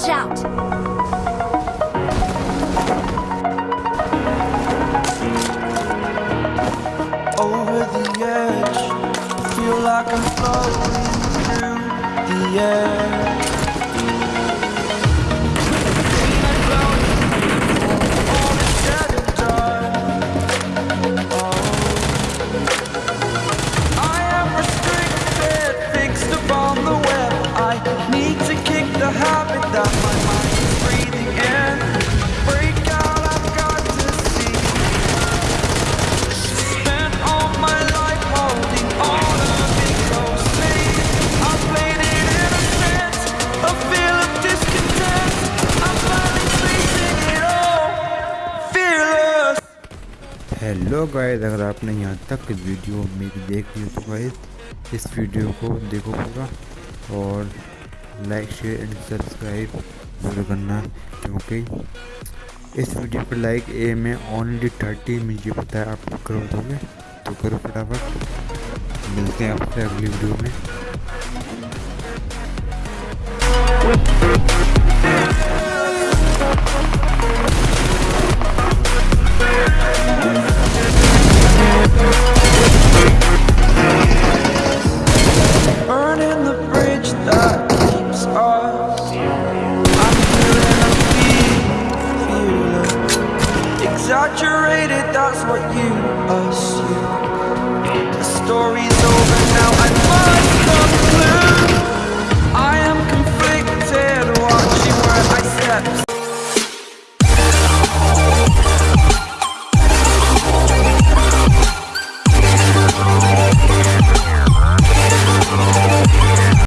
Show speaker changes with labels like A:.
A: Watch out!
B: like I'm floating through the air.
C: Hello guys अगर आपने यहाँ तक वीडियो मेरी देख ली तो गाइस इस वीडियो को देखो पूरा और लाइक शेयर एंड सब्सक्राइब ज़रूर करना, क्योंकि इस वीडियो पर लाइक ए में ओनली थर्टी मुझे पता है आप करो दोगे तो करो फटाफट। मिलते हैं आपसे अगली वीडियो में।
B: That's what you assume.